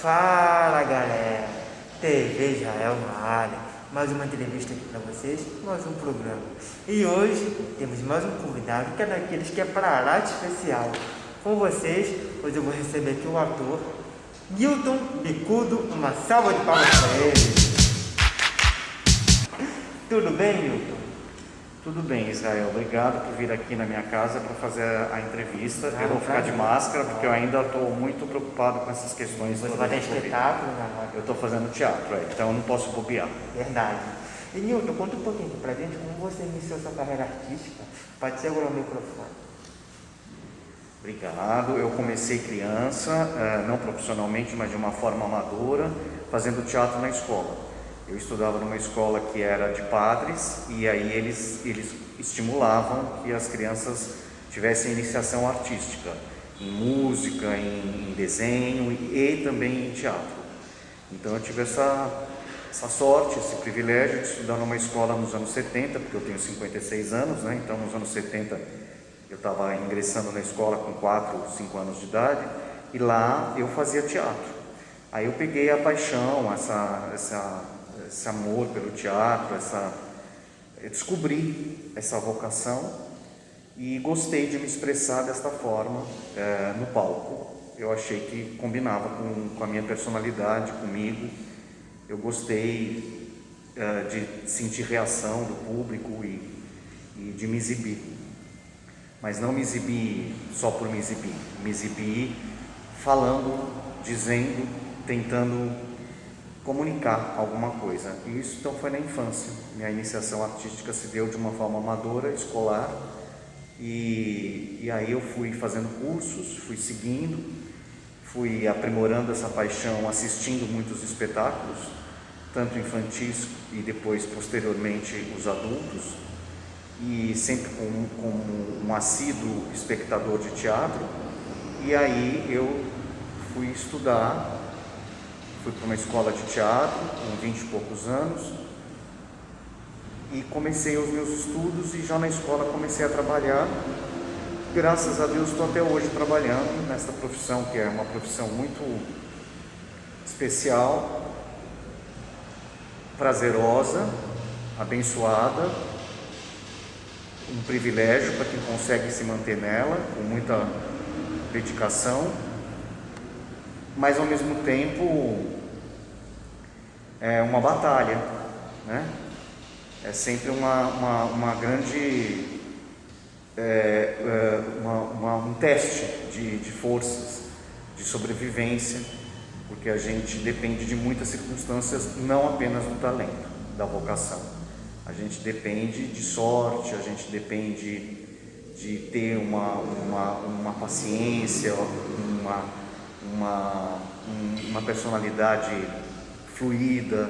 Fala galera, TV Israel na área, mais uma entrevista aqui para vocês, mais um programa. E hoje temos mais um convidado que é daqueles que é para de especial. Com vocês, hoje eu vou receber aqui o ator Gilton Bicudo, uma salva de palmas para ele. Tudo bem, Gilton? Tudo bem, Israel. Obrigado por vir aqui na minha casa para fazer a entrevista. Ah, eu vou ficar de prazer. máscara porque eu ainda estou muito preocupado com essas questões. Você vai ter espetáculo na roda. Eu estou fazendo teatro, é, então eu não posso bobear. Verdade. E Nilton, conta um pouquinho pra gente como você iniciou sua carreira artística. Pode segurar o microfone. Obrigado. Eu comecei criança, eh, não profissionalmente, mas de uma forma amadora, fazendo teatro na escola. Eu estudava numa escola que era de padres e aí eles, eles estimulavam que as crianças tivessem iniciação artística, em música, em, em desenho e, e também em teatro. Então eu tive essa, essa sorte, esse privilégio de estudar numa escola nos anos 70, porque eu tenho 56 anos, né? então nos anos 70 eu estava ingressando na escola com 4, 5 anos de idade e lá eu fazia teatro. Aí eu peguei a paixão, essa, essa, esse amor pelo teatro, essa, eu descobri essa vocação e gostei de me expressar desta forma eh, no palco. Eu achei que combinava com, com a minha personalidade, comigo. Eu gostei eh, de sentir reação do público e, e de me exibir. Mas não me exibir só por me exibir, me exibir falando, dizendo, tentando comunicar alguma coisa. E isso então foi na infância. Minha iniciação artística se deu de uma forma amadora, escolar, e, e aí eu fui fazendo cursos, fui seguindo, fui aprimorando essa paixão, assistindo muitos espetáculos, tanto infantis e depois posteriormente os adultos, e sempre como, como um assíduo espectador de teatro. E aí eu fui estudar, fui para uma escola de teatro com 20 e poucos anos e comecei os meus estudos e já na escola comecei a trabalhar. Graças a Deus estou até hoje trabalhando nessa profissão que é uma profissão muito especial, prazerosa, abençoada, um privilégio para quem consegue se manter nela com muita dedicação, mas ao mesmo tempo é uma batalha, né? É sempre uma, uma, uma grande é, é, uma, uma, um teste de, de forças, de sobrevivência, porque a gente depende de muitas circunstâncias, não apenas do talento, da vocação. A gente depende de sorte, a gente depende de ter uma, uma, uma paciência, uma, uma, uma personalidade fluida,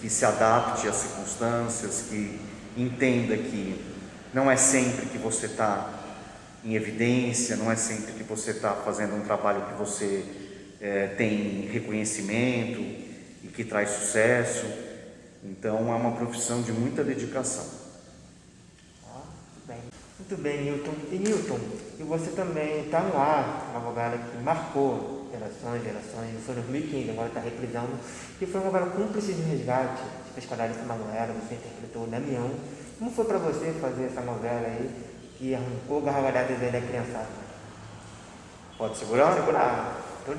que se adapte às circunstâncias, que entenda que não é sempre que você está em evidência, não é sempre que você está fazendo um trabalho que você é, tem reconhecimento e que traz sucesso. Então é uma profissão de muita dedicação. Bem. Muito bem, Newton. E Newton, e você também está no ar, novela que marcou gerações, gerações, foi em 2015, agora está reprisando, que foi uma novela Cúmplice de Resgate, que fez com a Larissa Manoela, você interpretou o Damião. Como foi para você fazer essa novela aí, que arrancou gargalhadas aí da criançada? Pode segurar? Pode segurar, todo.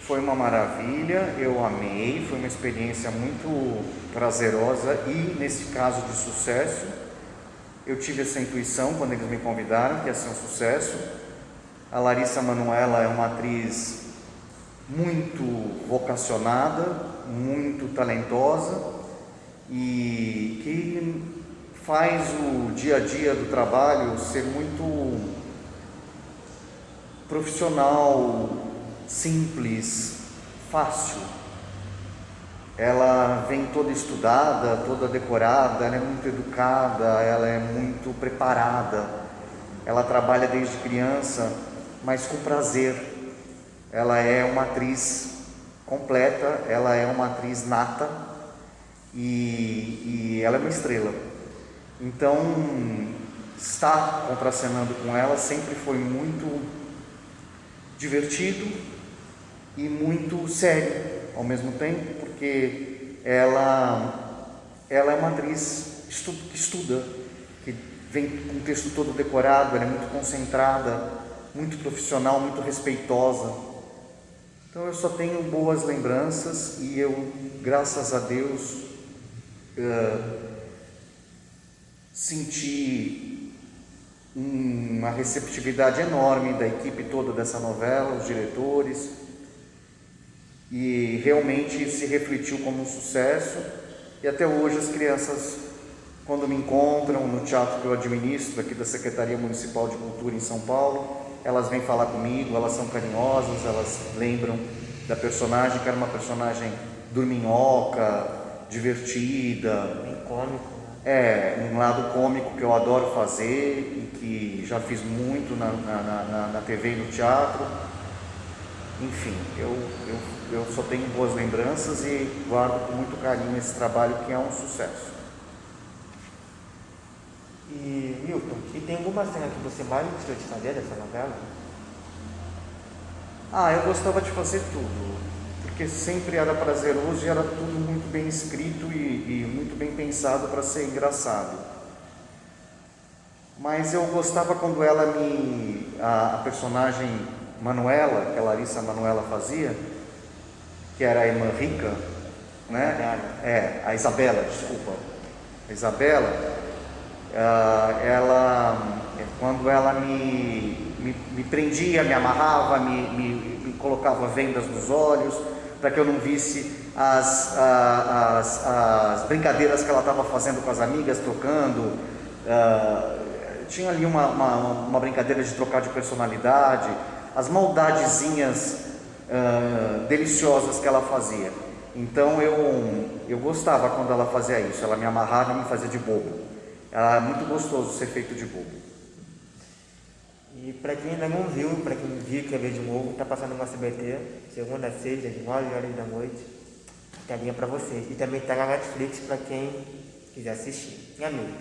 Foi uma maravilha, eu amei, foi uma experiência muito prazerosa e, nesse caso, de sucesso. Eu tive essa intuição quando eles me convidaram que ia ser um sucesso. A Larissa Manoela é uma atriz muito vocacionada, muito talentosa e que faz o dia a dia do trabalho ser muito profissional, simples, fácil. Ela vem toda estudada, toda decorada, ela é muito educada, ela é muito preparada. Ela trabalha desde criança, mas com prazer. Ela é uma atriz completa, ela é uma atriz nata e, e ela é uma estrela. Então, estar contracenando com ela sempre foi muito divertido e muito sério ao mesmo tempo, porque ela, ela é uma atriz que estuda, que vem com o texto todo decorado, ela é muito concentrada, muito profissional, muito respeitosa. Então eu só tenho boas lembranças e eu, graças a Deus, uh, senti uma receptividade enorme da equipe toda dessa novela, os diretores, e realmente se refletiu como um sucesso. E até hoje as crianças, quando me encontram no teatro que eu administro, aqui da Secretaria Municipal de Cultura em São Paulo, elas vêm falar comigo, elas são carinhosas, elas lembram da personagem, que era uma personagem dorminhoca, divertida. Bem cômico. Né? É, um lado cômico que eu adoro fazer e que já fiz muito na, na, na, na TV e no teatro. Enfim, eu, eu, eu só tenho boas lembranças e guardo com muito carinho esse trabalho que é um sucesso. E Milton, e tem alguma cena que você mais gostou de fazer dessa novela? Ah, eu gostava de fazer tudo, porque sempre era prazeroso e era tudo muito bem escrito e, e muito bem pensado para ser engraçado. Mas eu gostava quando ela me. a, a personagem Manuela, que a Larissa Manuela fazia, que era a irmã rica, né? É, a Isabela, desculpa. A Isabela, uh, ela, quando ela me, me, me, prendia, me amarrava, me, me, me colocava vendas nos olhos, para que eu não visse as, as, as brincadeiras que ela estava fazendo com as amigas, trocando. Uh, tinha ali uma, uma, uma, brincadeira de trocar de personalidade, as maldadezinhas uh, deliciosas que ela fazia. Então eu, eu gostava quando ela fazia isso, ela me amarrava e me fazia de bobo. Ela é muito gostoso ser feito de bobo. E para quem ainda não viu, para quem viu quer ver de novo, está passando no SBT, segunda a sexta, de 9 horas da noite. Telinha para vocês. E também está na Netflix para quem quiser assistir. E amigo?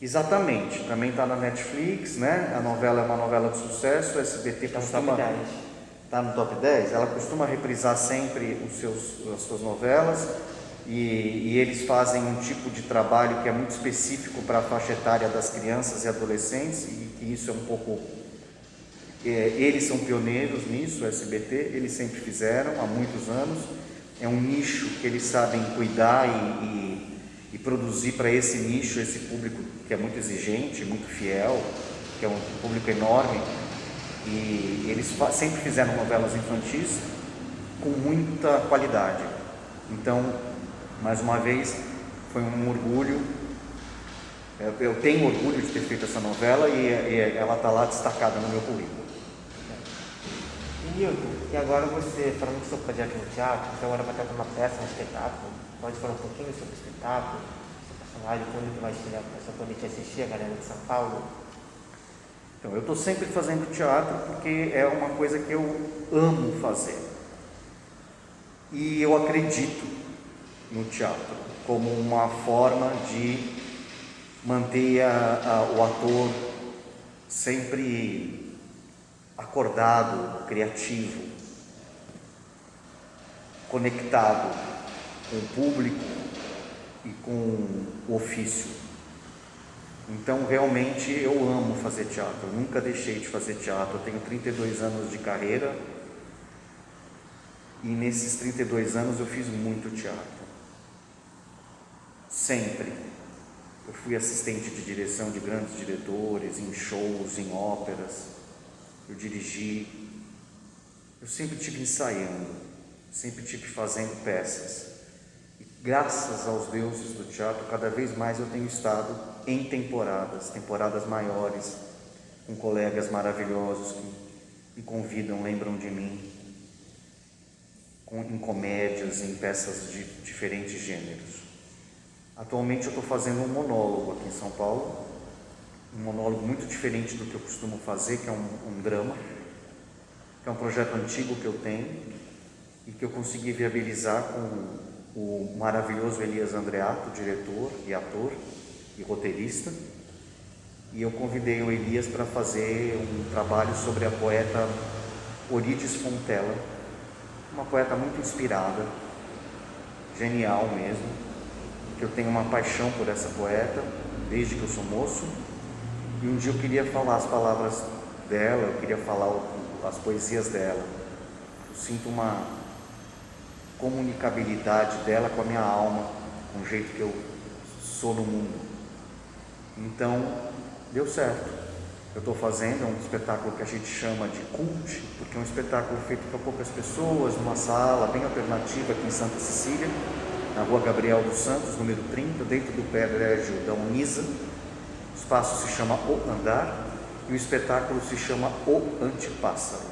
Exatamente, também está na Netflix, né? A novela é uma novela de sucesso, o SBT tá costuma... Está no top 10? Ela costuma reprisar sempre os seus, as suas novelas e, e, eles fazem um tipo de trabalho que é muito específico para a faixa etária das crianças e adolescentes e que isso é um pouco é, eles são pioneiros nisso, o SBT, eles sempre fizeram há muitos anos. É um nicho que eles sabem cuidar e, e, e produzir para esse nicho, esse público que é muito exigente, muito fiel, que é um público enorme. E eles sempre fizeram novelas infantis com muita qualidade. Então, mais uma vez, foi um orgulho. Eu tenho orgulho de ter feito essa novela e, ela está lá destacada no meu currículo. E e agora você, falando do seu projeto no teatro, você agora vai trazer uma peça, um espetáculo. Pode falar um pouquinho sobre o espetáculo, seu personagem, quando que vai chegar para a poder te assistir, a galera de São Paulo? Então, eu estou sempre fazendo teatro porque é uma coisa que eu amo fazer. E eu acredito no teatro, como uma forma de manter a, a, o ator sempre acordado, criativo, conectado com o público e com o ofício. Então, realmente, eu amo fazer teatro, eu nunca deixei de fazer teatro. Eu tenho 32 anos de carreira e nesses 32 anos eu fiz muito teatro. Sempre. Eu fui assistente de direção de grandes diretores, em shows, em óperas. Eu dirigi. Eu sempre tive ensaiando, sempre tive fazendo peças. E graças aos deuses do teatro, cada vez mais eu tenho estado em temporadas, temporadas maiores, com colegas maravilhosos que me convidam, lembram de mim, em comédias, em peças de diferentes gêneros. Atualmente eu estou fazendo um monólogo aqui em São Paulo, um monólogo muito diferente do que eu costumo fazer, que é um, um drama, que é um projeto antigo que eu tenho e que eu consegui viabilizar com o maravilhoso Elias Andreato, diretor e ator e roteirista. E eu convidei o Elias para fazer um trabalho sobre a poeta Orides Fontella, uma poeta muito inspirada, genial mesmo, que eu tenho uma paixão por essa poeta desde que eu sou moço. E um dia eu queria falar as palavras dela, eu queria falar as poesias dela. Eu sinto uma comunicabilidade dela com a minha alma, com o jeito que eu sou no mundo. Então, deu certo. Eu estou fazendo um espetáculo que a gente chama de cult, porque é um espetáculo feito para poucas pessoas, numa sala bem alternativa aqui em Santa Cecília, na rua Gabriel dos Santos, número 30, dentro do prédio da Unisa. O espaço se chama O Andar e o espetáculo se chama O Antipássaro.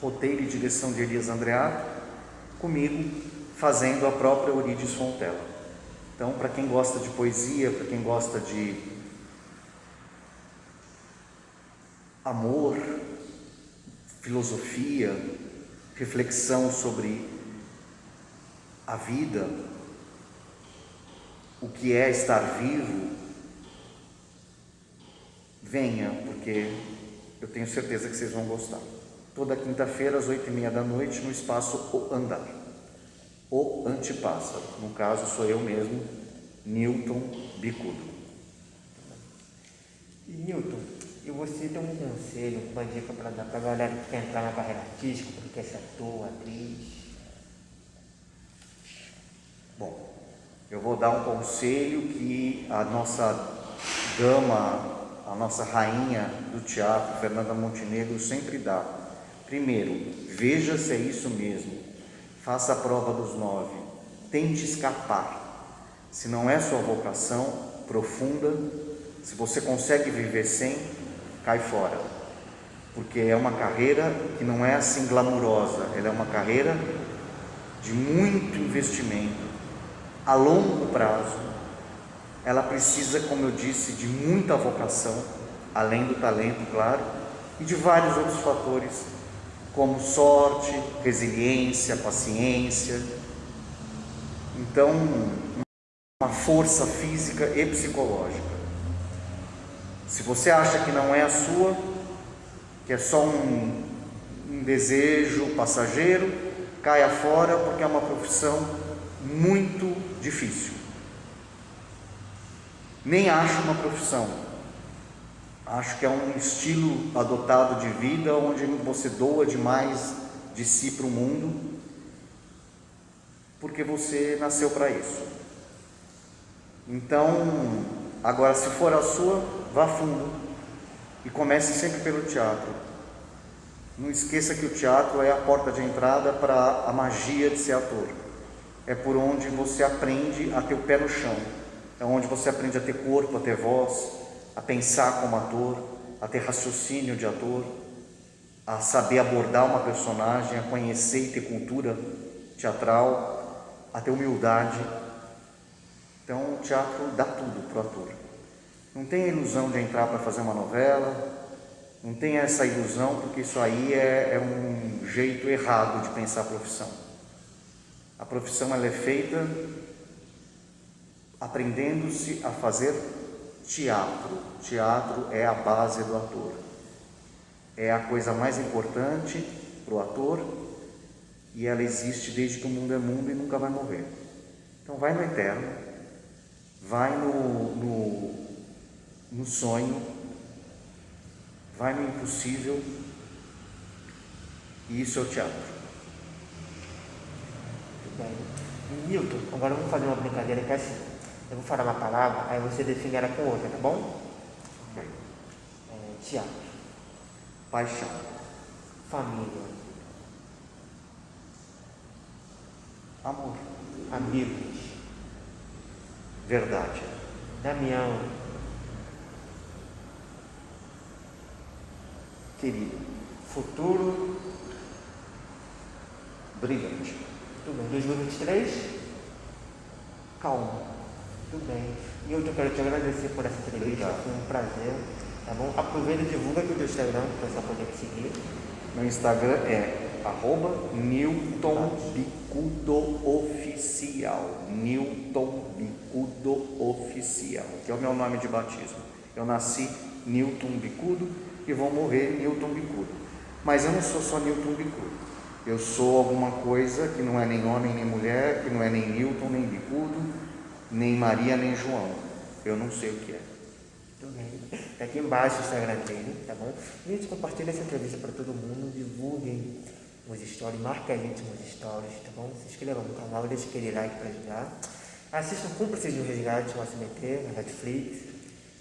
Roteiro e direção de Elias Andreato, comigo fazendo a própria Orides Fontela. Então, para quem gosta de poesia, para quem gosta de amor, filosofia, reflexão sobre a vida, o que é estar vivo, venha, porque eu tenho certeza que vocês vão gostar. Toda quinta-feira, às oito e meia da noite, no espaço O Andar. O Antipássaro. No caso, sou eu mesmo, Newton Bicudo. Newton, e você tem um conselho, uma dica para dar para a galera que quer entrar na carreira artística, que quer ser ator, atriz? Bom, eu vou dar um conselho que a nossa dama, a nossa rainha do teatro, Fernanda Montenegro, sempre dá. Primeiro, veja se é isso mesmo. Faça a prova dos nove. Tente escapar. Se não é sua vocação profunda, se você consegue viver sem, cai fora. Porque é uma carreira que não é assim glamurosa, ela é uma carreira de muito investimento, a longo prazo. Ela precisa, como eu disse, de muita vocação, além do talento, claro, e de vários outros fatores, como sorte, resiliência, paciência. Então, uma força física e psicológica. Se você acha que não é a sua, que é só um, um desejo passageiro, caia fora porque é uma profissão muito difícil. Nem acho uma profissão, acho que é um estilo adotado de vida onde você doa demais de si para o mundo, porque você nasceu para isso. Então, agora se for a sua, vá fundo e comece sempre pelo teatro. Não esqueça que o teatro é a porta de entrada para a magia de ser ator. É por onde você aprende a ter o pé no chão. É onde você aprende a ter corpo, a ter voz, a pensar como ator, a ter raciocínio de ator, a saber abordar uma personagem, a conhecer e ter cultura teatral, a ter humildade. Então, o teatro dá tudo para o ator. Não tenha ilusão de entrar para fazer uma novela, não tenha essa ilusão, porque isso aí é, é um jeito errado de pensar a profissão. A profissão ela é feita aprendendo-se a fazer teatro. Teatro é a base do ator. É a coisa mais importante para o ator e ela existe desde que o mundo é mundo e nunca vai morrer. Então vai no eterno, vai no, no no sonho, vai no impossível, e isso é o teatro. Muito bem. Milton, agora vamos fazer uma brincadeira que é assim. Eu vou falar uma palavra, aí você define ela com outra, tá bom? É, teatro. Paixão. Família. Amor. Amigos. Verdade. Damião. Querido. Futuro. Brilhante. Tudo bem. 2023. Calma. Tudo bem. E eu quero te agradecer por essa entrevista. Foi um prazer. Tá bom? Aproveita e divulga aqui o teu Instagram para o pessoal poder te seguir. Meu Instagram é arroba Newton Bicudo Oficial. Newton Bicudo Oficial, que é o meu nome de batismo. Eu nasci Newton Bicudo e vou morrer Newton Bicudo. Mas eu não sou só Newton Bicudo. Eu sou alguma coisa que não é nem homem nem mulher, que não é nem Newton, nem bicudo, nem Maria, nem João. Eu não sei o que é. Tá aqui embaixo o Instagram dele, tá bom? Gente, compartilha essa entrevista para todo mundo, divulguem os stories, marca a gente nos stories, tá bom? Se inscrevam no canal, deixe aquele like para ajudar. Assistam Cúmplices de um Resgate no SBT, na Netflix.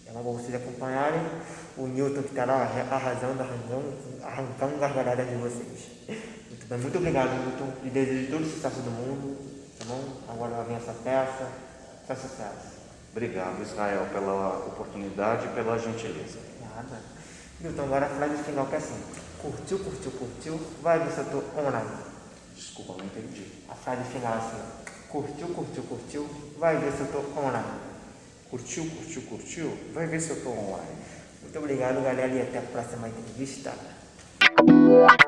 É uma boa vocês acompanharem o Newton que está lá arrasando, arrancando, arrancando gargalhadas de vocês. Muito obrigado, Newton. E desejo todo o sucesso do mundo, tá bom? Agora vem essa peça, só sucesso. Obrigado, Israel, pela oportunidade e pela gentileza. Nada. Newton, agora a frase final que é assim. Curtiu, curtiu, curtiu, vai ver se eu tô online. Desculpa, não entendi. A frase final é assim. Curtiu, curtiu, curtiu, vai ver se eu tô online. Curtiu, curtiu, curtiu? Vai ver se eu tô online. Muito obrigado, galera, e até a próxima entrevista. What?